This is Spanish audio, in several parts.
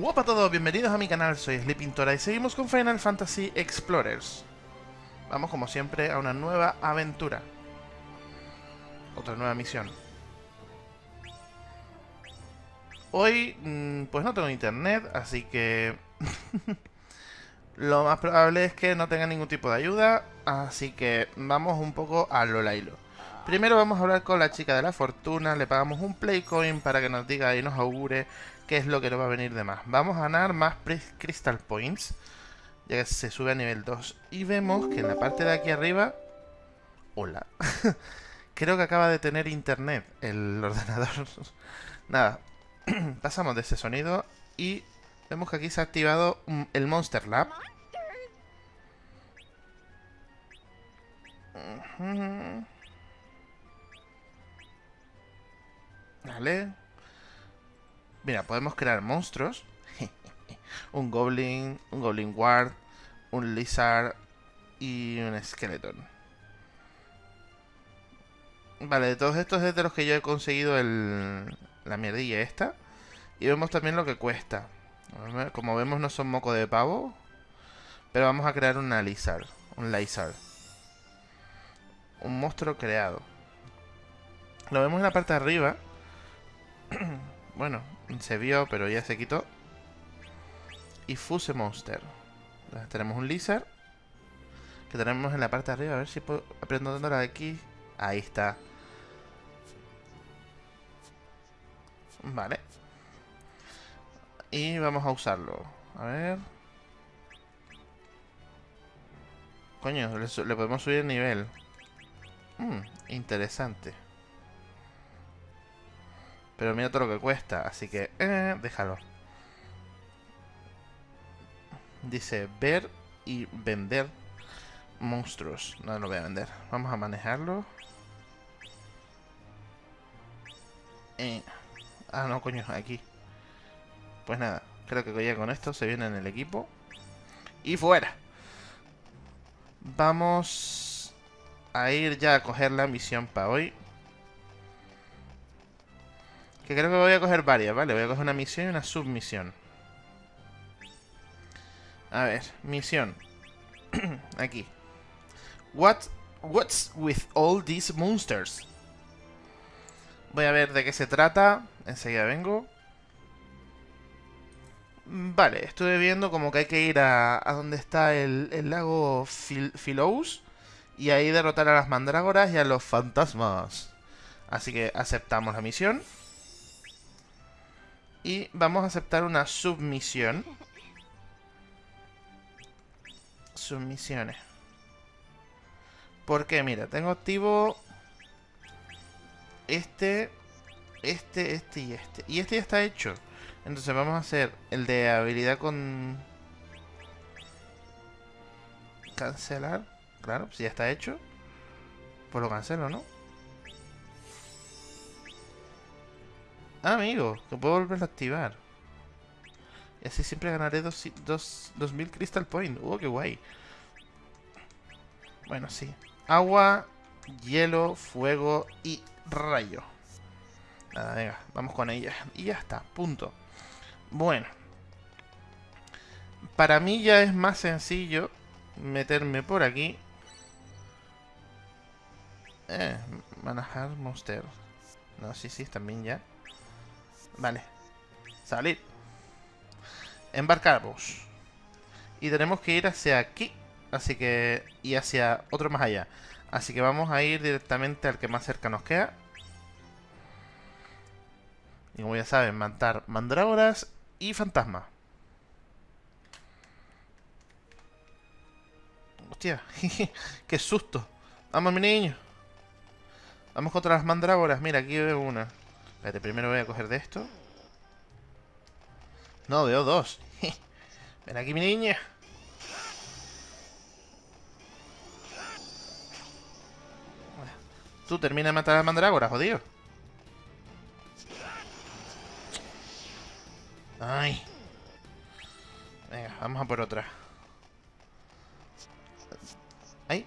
Hola a todos, bienvenidos a mi canal, soy Sleepintora y seguimos con Final Fantasy Explorers. Vamos como siempre a una nueva aventura. Otra nueva misión. Hoy, mm, pues no tengo internet, así que... lo más probable es que no tenga ningún tipo de ayuda, así que vamos un poco a lo lailo. Primero vamos a hablar con la chica de la fortuna, le pagamos un Playcoin para que nos diga y nos augure qué es lo que nos va a venir de más. Vamos a ganar más Crystal Points, ya que se sube a nivel 2. Y vemos que en la parte de aquí arriba... Hola. Creo que acaba de tener internet el ordenador. Nada, pasamos de ese sonido y vemos que aquí se ha activado el Monster Lab. Vale. Mira, podemos crear monstruos. un Goblin, un Goblin Guard, un Lizard y un Skeleton. Vale, de todos estos es de los que yo he conseguido el, la mierdilla esta. Y vemos también lo que cuesta. Como vemos no son moco de pavo. Pero vamos a crear una Lizard. Un Lizard. Un monstruo creado. Lo vemos en la parte de arriba. bueno, se vio, pero ya se quitó. Y Fuse Monster. tenemos un Lizard. Que tenemos en la parte de arriba. A ver si puedo... Aprendo la de aquí. Ahí está. Vale. Y vamos a usarlo. A ver. Coño, le, podemos subir el nivel. Mmm, interesante. Pero mira todo lo que cuesta, así que... Eh, déjalo. Dice ver y vender monstruos. No lo voy a vender. Vamos a manejarlo. Eh. Ah, no, coño, aquí. Pues nada, creo que ya con esto se viene en el equipo. Y fuera. Vamos a ir ya a coger la misión para hoy. Que creo que voy a coger varias, ¿vale? Voy a coger una misión y una submisión. A ver, misión. Aquí. What, what's with all these monsters? Voy a ver de qué se trata. Enseguida vengo. Vale, estuve viendo como que hay que ir a, a donde está el lago Philous y ahí derrotar a las mandrágoras y a los fantasmas. Así que aceptamos la misión. Y vamos a aceptar una submisión. Submisiones. Porque, mira, tengo activo este, este, este y este. Y este ya está hecho. Entonces vamos a hacer el de habilidad con... Cancelar. Claro, si ya está hecho. Pues lo cancelo, ¿no? Ah, amigo, que puedo volverlo a activar. Y así siempre ganaré 2000 Crystal Point. ¡Uh, qué guay! Bueno, sí. Agua, hielo, fuego y rayo. Nada, venga, vamos con ella. Y ya está, punto. Bueno. Para mí ya es más sencillo meterme por aquí. Eh, manejar monster. No, sí, sí, también ya. Vale. Salir. Embarcamos. Y tenemos que ir hacia aquí. Así que... Y hacia otro más allá. Así que vamos a ir directamente al que más cerca nos queda. Y como ya saben, matar mandrágoras y fantasmas. Hostia, qué susto. Vamos, mi niño. Vamos contra las mandrágoras. Mira, aquí veo una. Espérate, primero voy a coger de esto. No, veo dos. Ven aquí, mi niña. Tú termina de matar a mandrágora, jodido. Ay. Venga, vamos a por otra. Ay.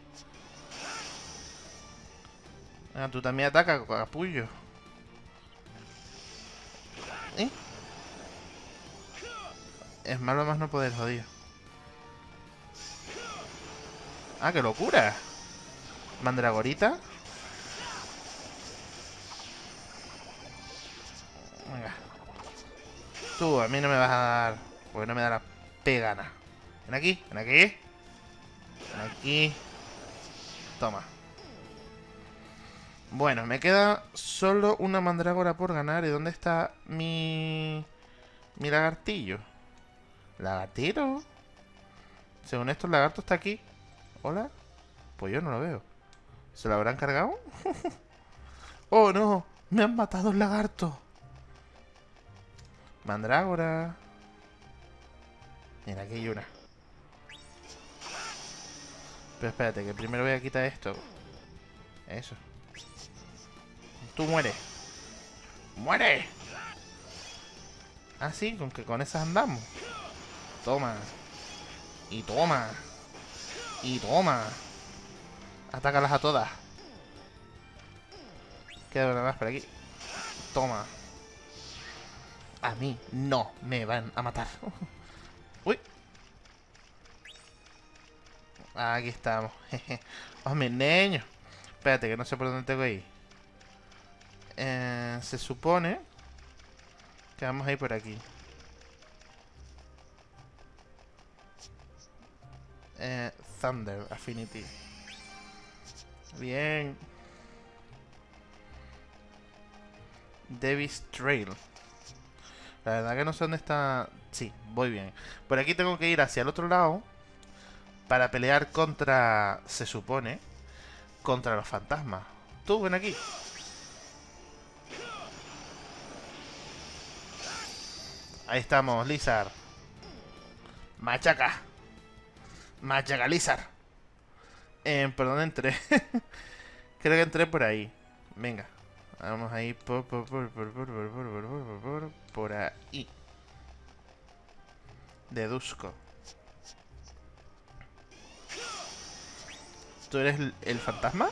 Venga, tú también ataca, capullo. ¿Eh? Es malo más no poder, jodido. ¡Ah, qué locura! Mandragorita. Venga. Tú, a mí no me vas a dar... Porque no me da la pegana. Ven aquí, ven aquí. Ven aquí. Toma. Bueno, me queda solo una mandrágora por ganar. ¿Y dónde está mi... mi lagartillo? ¿Lagartito? Según esto, el lagarto está aquí. ¿Hola? Pues yo no lo veo. ¿Se lo habrán cargado? ¡Oh, no! ¡Me han matado el lagarto! Mandrágora. Mira, aquí hay una. Pero espérate, que primero voy a quitar esto. Eso. Tú mueres. ¡Muere! Ah, sí, con que con esas andamos. Toma. Y toma. Y toma. Atácalas a todas. Queda una más por aquí. Toma. A mí no me van a matar. Uy. Aquí estamos. Hombre, niño. Espérate, que no sé por dónde tengo que ir. Eh, se supone que vamos a ir por aquí. Eh, Thunder Affinity. Bien. Davis Trail. La verdad que no sé dónde está... Sí, voy bien. Por aquí tengo que ir hacia el otro lado para pelear contra... Se supone... Contra los fantasmas. Tú, ven aquí. Ahí estamos, Lizard. Machaca. Machaca, Lizard. Eh, ¿Por entré? Creo que entré por ahí. Venga. Vamos a ir por, por, por, por, por, por, por, por, por, por ahí. Deduzco. ¿Tú eres el fantasma?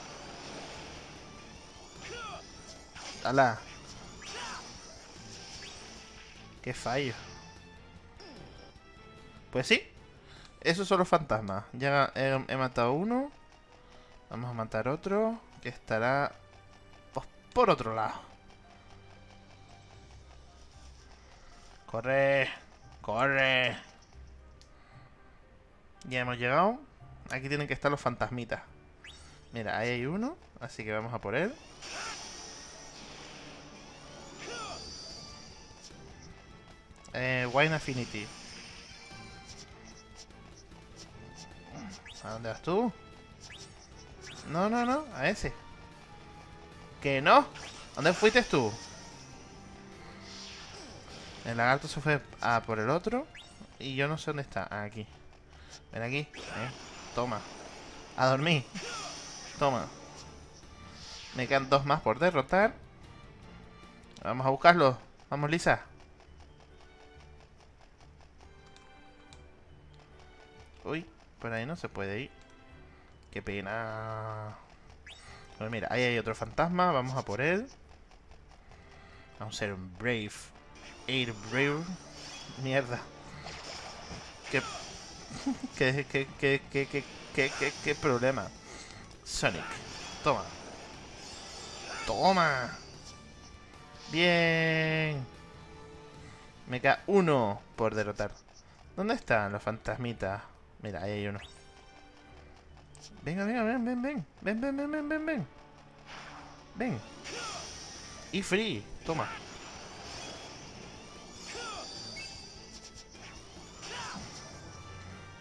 ¡Hala! ¡Qué fallo! Pues sí. Esos son los fantasmas. Ya he, he matado uno. Vamos a matar otro. Que estará pues, por otro lado. Corre. Corre. Ya hemos llegado. Aquí tienen que estar los fantasmitas. Mira, ahí hay uno. Así que vamos a por él. Eh, Wine Affinity. ¿A dónde vas tú? No, no, no, a ese. ¿Que no? ¿Dónde fuiste tú? El lagarto se fue a por el otro. Y yo no sé dónde está. Ah, aquí. Ven aquí. Eh. Toma. A dormir. Toma. Me quedan dos más por derrotar. Vamos a buscarlos. Vamos, Lisa. Uy, por ahí no se puede ir. Qué pena. Bueno, mira, ahí hay otro fantasma. Vamos a por él. Vamos a ser un Brave. Air Brave. Mierda. Qué, qué, qué, qué, qué, qué, qué, qué problema. Sonic. Toma. Toma. Bien. Me queda uno por derrotar. ¿Dónde están los fantasmitas? Mira, ahí hay uno. Venga, venga, ven, ven, ven. Ven, ven, ven, ven, ven, ven. Ven. Y free. Toma.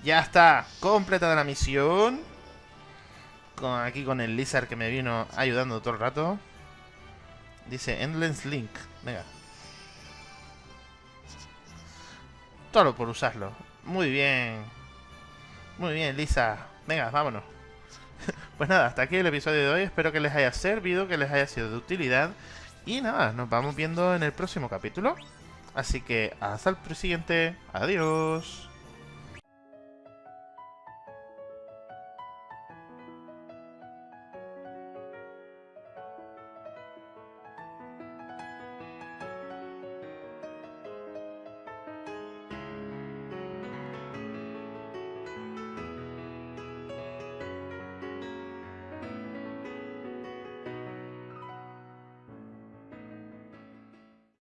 Ya está. Completada la misión. Aquí con el Lizard que me vino ayudando todo el rato. Dice Endless Link. Venga. Todo por usarlo. Muy bien. Muy bien, Lisa. Venga, vámonos. pues nada, hasta aquí el episodio de hoy. Espero que les haya servido, que les haya sido de utilidad. Y nada, nos vamos viendo en el próximo capítulo. Así que hasta el siguiente. Adiós.